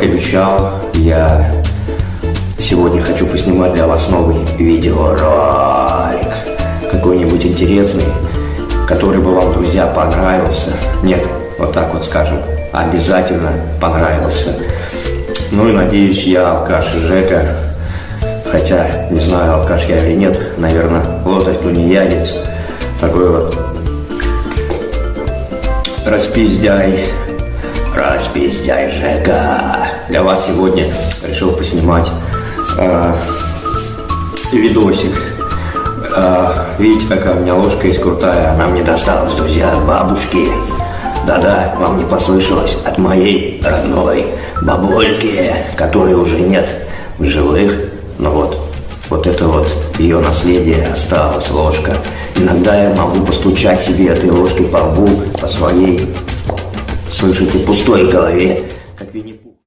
как обещал, я сегодня хочу поснимать для вас новый видеоролик. Какой-нибудь интересный, который бы вам, друзья, понравился. Нет, вот так вот скажем, обязательно понравился. Ну и надеюсь, я алкаш Жека, хотя не знаю, алкаш я или нет, наверное, лошадь тунеядец, такой вот распиздяй, распиздяй Жека. Для вас сегодня решил поснимать э, видосик. Э, видите, какая у меня ложка есть крутая, она мне досталась, друзья, от бабушки. Да-да, вам не послышалось, от моей родной бабульки, которой уже нет в живых. Но вот, вот это вот ее наследие осталось, ложка. Иногда я могу постучать себе этой ложкой по лбу, по своей, слышите, пустой голове